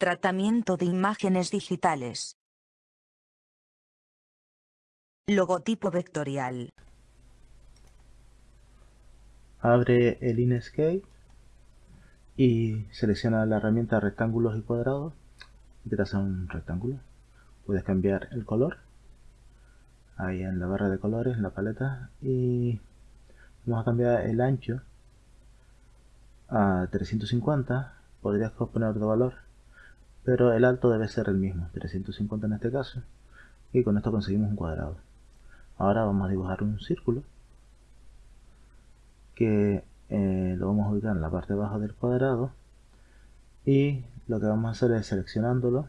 Tratamiento de imágenes digitales. Logotipo vectorial. Abre el Inkscape y selecciona la herramienta rectángulos y cuadrados y traza un rectángulo. Puedes cambiar el color ahí en la barra de colores, en la paleta y vamos a cambiar el ancho a 350 podrías poner otro valor pero el alto debe ser el mismo 350 en este caso y con esto conseguimos un cuadrado. Ahora vamos a dibujar un círculo que eh, lo vamos a ubicar en la parte baja del cuadrado y lo que vamos a hacer es seleccionándolo.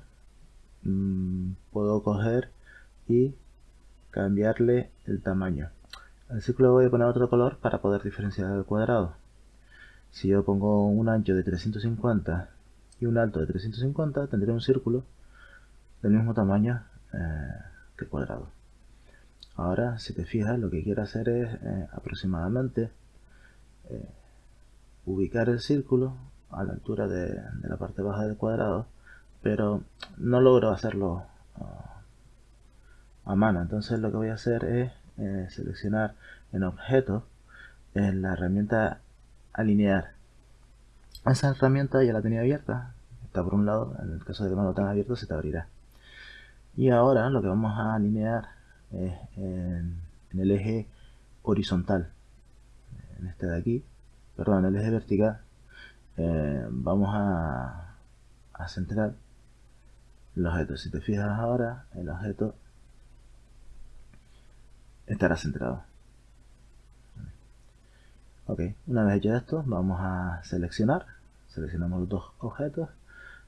Mm, puedo coger y cambiarle el tamaño. Al círculo voy a poner otro color para poder diferenciar el cuadrado. Si yo pongo un ancho de 350 y un alto de 350 tendré un círculo del mismo tamaño eh, que el cuadrado. Ahora si te fijas lo que quiero hacer es eh, aproximadamente eh, ubicar el círculo a la altura de, la parte baja del cuadrado pero no logro hacerlo ah, a mano. Entonces lo que voy a hacer es seleccionar en objeto en la herramienta alinear esa herramienta ya la tenía abierta está por un lado en el caso de que no lo tenga abierto se te abrirá y ahora lo que vamos a alinear es en el eje horizontal en este de aquí, perdón, el eje vertical, eh, vamos a, a centrar el objeto. Si te fijas ahora, el objeto estará centrado. Ok, una vez hecho esto, vamos a seleccionar, seleccionamos los dos objetos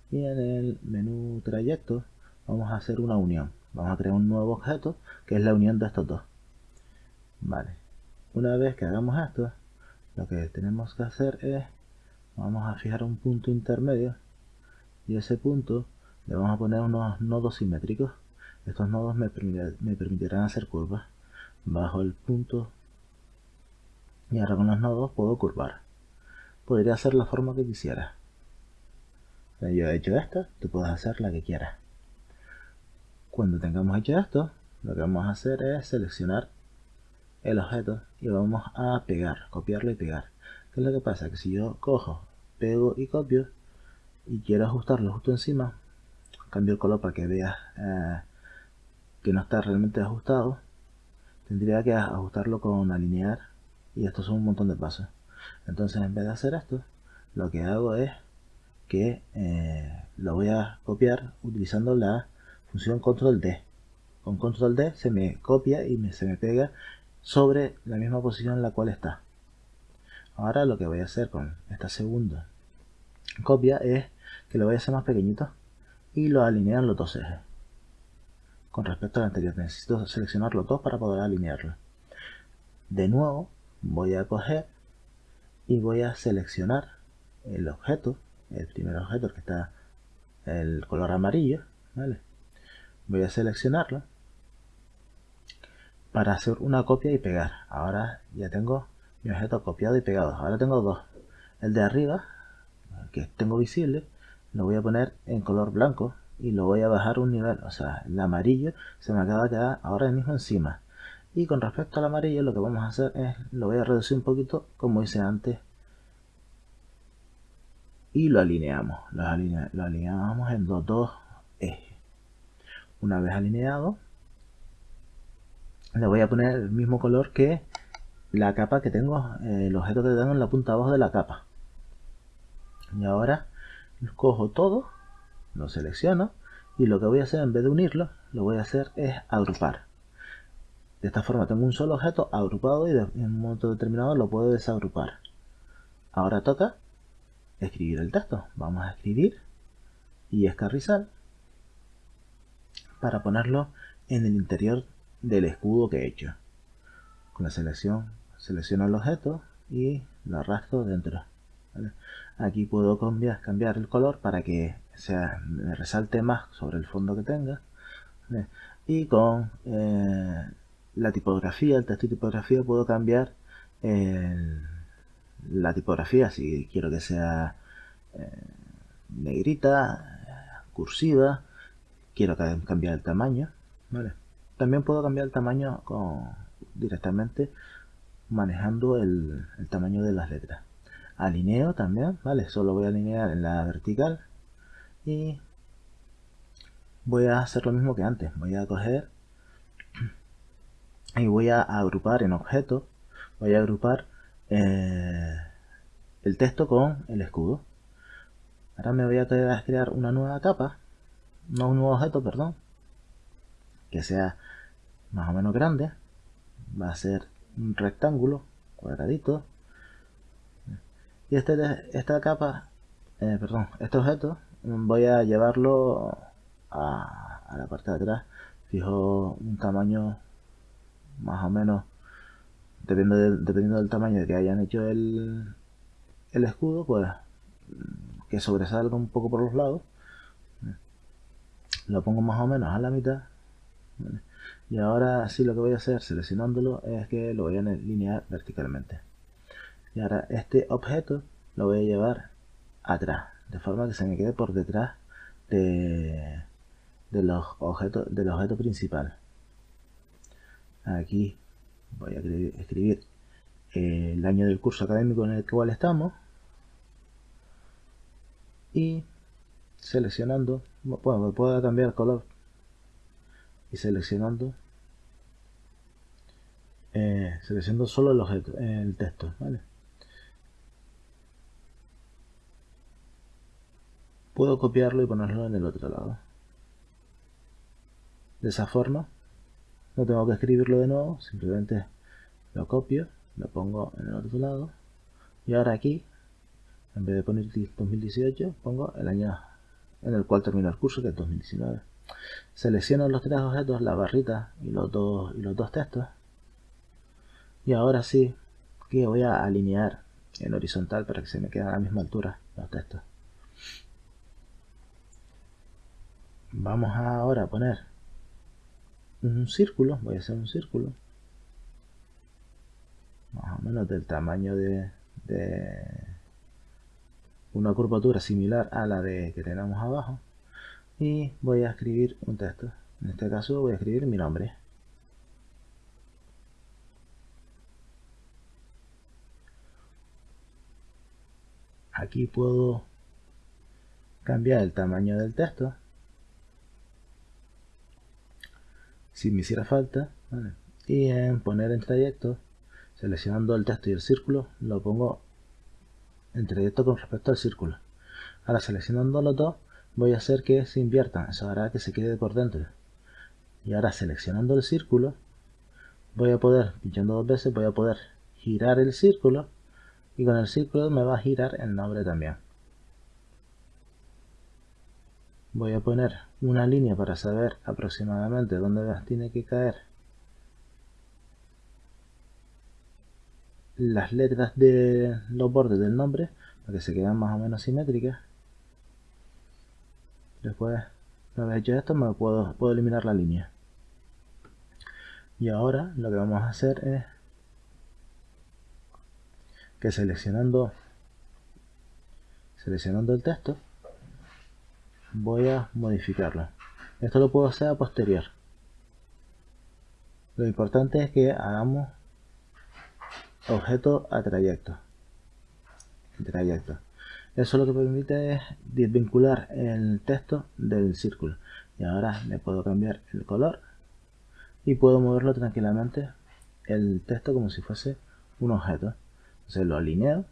y en el menú trayecto vamos a hacer una unión. Vamos a crear un nuevo objeto que es la unión de estos dos. Vale, una vez que hagamos esto, lo que tenemos que hacer es vamos a fijar un punto intermedio y ese punto le vamos a poner unos nodos simétricos estos nodos me, permitirán hacer curvas bajo el punto y ahora con los nodos puedo curvar podría hacer la forma que quisiera yo he hecho esta, tú puedes hacer la que quieras cuando tengamos hecho esto lo que vamos a hacer es seleccionar el objeto y vamos a pegar, copiarlo y pegar. ¿Qué es lo que pasa? Que si yo cojo, pego y copio y quiero ajustarlo justo encima, cambio el color para que veas eh, que no está realmente ajustado, tendría que ajustarlo con alinear y estos son un montón de pasos. Entonces en vez de hacer esto, lo que hago es que eh, lo voy a copiar utilizando la función control D. Con control D se me copia y me, se me pega sobre la misma posición en la cual está. Ahora lo que voy a hacer con esta segunda copia es que lo voy a hacer más pequeñito y lo alineo en los dos ejes. Con respecto al anterior, necesito seleccionar los dos para poder alinearlo. De nuevo, voy a coger y voy a seleccionar el objeto, el primer objeto que está el color amarillo, Voy a seleccionarlo para hacer una copia y pegar. Ahora ya tengo mi objeto copiado y pegado. Ahora tengo dos. El de arriba, que tengo visible, lo voy a poner en color blanco y lo voy a bajar un nivel. O sea, el amarillo se me acaba de quedar ahora mismo encima. Y con respecto al amarillo lo que vamos a hacer es, lo voy a reducir un poquito como hice antes. Y lo alineamos. Lo, lo alineamos en los dos ejes. Una vez alineado, le voy a poner el mismo color que la capa que tengo, eh, el objeto que tengo en la punta abajo de la capa. Y ahora cojo todo, lo selecciono y lo que voy a hacer en vez de unirlo, lo voy a hacer es agrupar. De esta forma tengo un solo objeto agrupado y en un momento determinado lo puedo desagrupar. Ahora toca escribir el texto. Vamos a escribir y escarrizar para ponerlo en el interior del escudo que he hecho. Con la selección selecciono el objeto y lo arrastro dentro. Aquí puedo cambiar, el color para que sea, me resalte más sobre el fondo que tenga. Y con eh, la tipografía, el texto y tipografía, puedo cambiar la tipografía si quiero que sea eh, negrita, cursiva, quiero cambiar el tamaño, ¿vale? También puedo cambiar el tamaño con, directamente manejando el, el tamaño de las letras. Alineo también, ¿vale? Solo voy a alinear en la vertical y voy a hacer lo mismo que antes. Voy a coger y voy a agrupar en objetos, voy a agrupar eh, el texto con el escudo. Ahora me voy a crear una nueva capa, no un nuevo objeto, perdón, que sea más o menos grande. Va a ser un rectángulo cuadradito. Y este, esta capa, eh, perdón, este objeto voy a llevarlo a, a la parte de atrás. Fijo un tamaño más o menos dependiendo, dependiendo del tamaño que hayan hecho el, el escudo pues que sobresalga un poco por los lados. Lo pongo más o menos a la mitad y ahora sí lo que voy a hacer seleccionándolo es que lo voy a alinear verticalmente. Y ahora este objeto lo voy a llevar atrás de forma que se me quede por detrás de, de los objetos del objeto principal aquí voy a escribir el año del curso académico en el cual estamos. Y seleccionando bueno, puedo cambiar color. Y seleccionando eh, seleccionando solo el objeto el texto ¿vale? puedo copiarlo y ponerlo en el otro lado. De esa forma no tengo que escribirlo de nuevo simplemente lo copio lo pongo en el otro lado. Y ahora aquí en vez de poner 2018 pongo el año en el cual termina el curso que es 2019 selecciono los tres objetos la barrita y los dos y los dos textos. Y ahora sí que voy a alinear en horizontal para que se me queden a la misma altura los textos. Vamos ahora a poner un círculo, voy a hacer un círculo, más o menos del tamaño de, una curvatura similar a la de que tenemos abajo y voy a escribir un texto. En este caso voy a escribir mi nombre. Aquí puedo cambiar el tamaño del texto si me hiciera falta y en poner en trayecto seleccionando el texto y el círculo lo pongo en trayecto con respecto al círculo. Ahora seleccionando los dos voy a hacer que se inviertan eso hará que se quede por dentro. Y ahora seleccionando el círculo voy a poder pinchando dos veces voy a poder girar el círculo y con el círculo me va a girar el nombre también. Voy a poner una línea para saber aproximadamente dónde tiene que caer. Las letras de los bordes del nombre para que se queden más o menos simétricas. Después una vez hecho esto me puedo, puedo eliminar la línea. Y ahora lo que vamos a hacer es que seleccionando seleccionando el texto voy a modificarlo esto lo puedo hacer a posterior. Lo importante es que hagamos objeto a trayecto. Trayecto. Eso lo que permite es desvincular el texto del círculo. Y ahora le puedo cambiar el color y puedo moverlo tranquilamente el texto como si fuese un objeto. Entonces lo alineo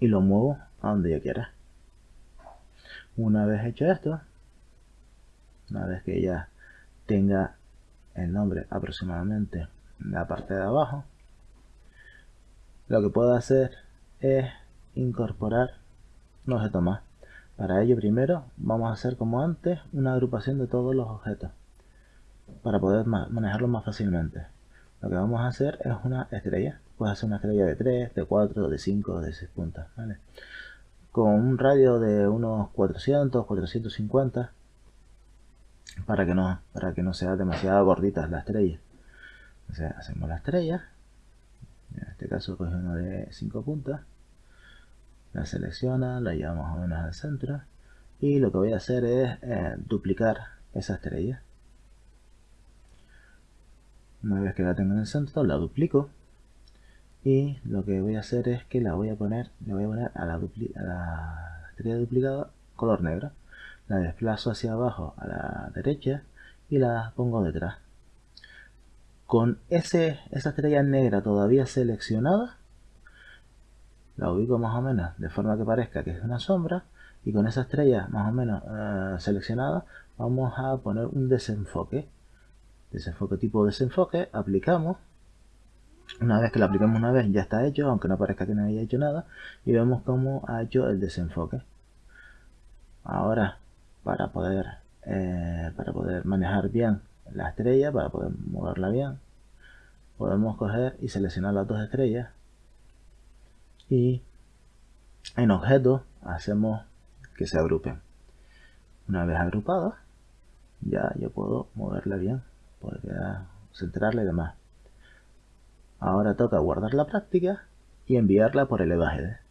y lo muevo a donde yo quiera una vez hecho esto, una vez que ya tenga el nombre aproximadamente en la parte de abajo, lo que puedo hacer es incorporar un objeto más. Para ello primero vamos a hacer como antes una agrupación de todos los objetos para poder manejarlos más fácilmente. Lo que vamos a hacer es una estrella. Puedes hacer una estrella de 3, de 4, de 5, de 6 puntas. ¿vale? Con un radio de unos 400, 450 para que no, para que no sea demasiado gordita la estrella. O sea, hacemos la estrella, en este caso coge uno de 5 puntas, la selecciona, la llevamos más o menos al centro y lo que voy a hacer es eh, duplicar esa estrella. Una vez que la tengo en el centro, la duplico y lo que voy a hacer es que la voy a poner, le voy a poner a la, a la estrella duplicada color negro. La desplazo hacia abajo a la derecha y la pongo detrás. Con ese, esa estrella negra todavía seleccionada, la ubico más o menos de forma que parezca que es una sombra y con esa estrella más o menos eh, seleccionada vamos a poner un desenfoque desenfoque tipo desenfoque aplicamos una vez que lo aplicamos una vez ya está hecho aunque no parezca que no haya hecho nada y vemos cómo ha hecho el desenfoque ahora para poder eh, para poder manejar bien la estrella para poder moverla bien podemos coger y seleccionar las dos estrellas y en objetos hacemos que se agrupen. Una vez agrupadas, ya yo puedo moverla bien, poder centrarla y demás. Ahora toca guardar la práctica y enviarla por el EVAGD.